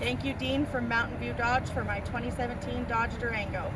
Thank you, Dean from Mountain View Dodge, for my 2017 Dodge Durango.